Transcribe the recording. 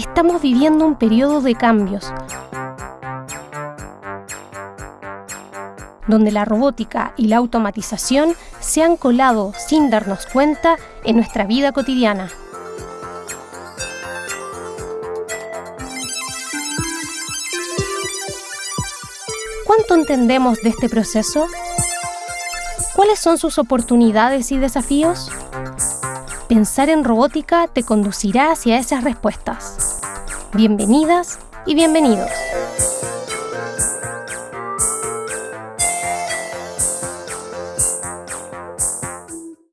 estamos viviendo un periodo de cambios, donde la robótica y la automatización se han colado sin darnos cuenta en nuestra vida cotidiana. ¿Cuánto entendemos de este proceso? ¿Cuáles son sus oportunidades y desafíos? Pensar en robótica te conducirá hacia esas respuestas. Bienvenidas y bienvenidos.